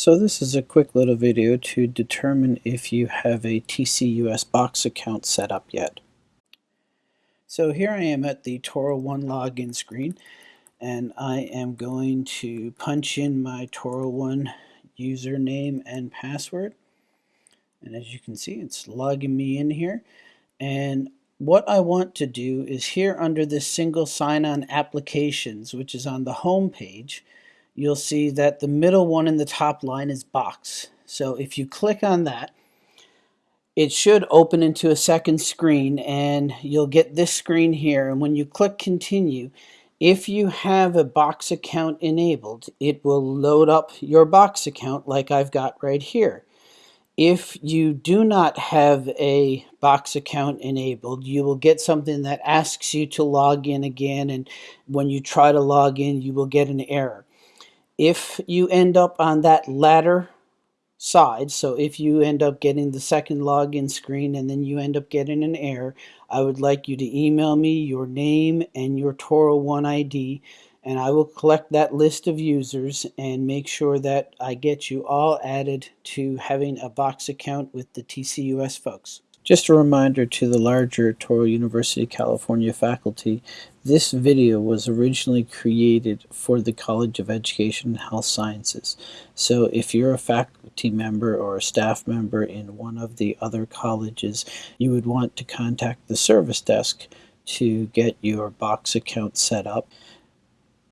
So this is a quick little video to determine if you have a TCUS box account set up yet. So here I am at the Touro One login screen and I am going to punch in my Touro One username and password and as you can see it's logging me in here and what I want to do is here under this single sign-on applications which is on the home page you'll see that the middle one in the top line is box. So if you click on that, it should open into a second screen and you'll get this screen here. And when you click continue, if you have a box account enabled, it will load up your box account like I've got right here. If you do not have a box account enabled, you will get something that asks you to log in again. And when you try to log in, you will get an error if you end up on that latter side, so if you end up getting the second login screen and then you end up getting an error, I would like you to email me your name and your Touro oh One ID and I will collect that list of users and make sure that I get you all added to having a box account with the TCUS folks. Just a reminder to the larger Touro University California faculty, this video was originally created for the College of Education and Health Sciences. So if you're a faculty member or a staff member in one of the other colleges, you would want to contact the service desk to get your box account set up.